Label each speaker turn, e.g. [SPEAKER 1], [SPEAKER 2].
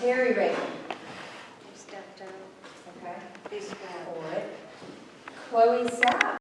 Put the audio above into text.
[SPEAKER 1] Terry Reagan,
[SPEAKER 2] He stepped out.
[SPEAKER 1] okay,
[SPEAKER 2] He's gone.
[SPEAKER 1] for. Chloe Sapp,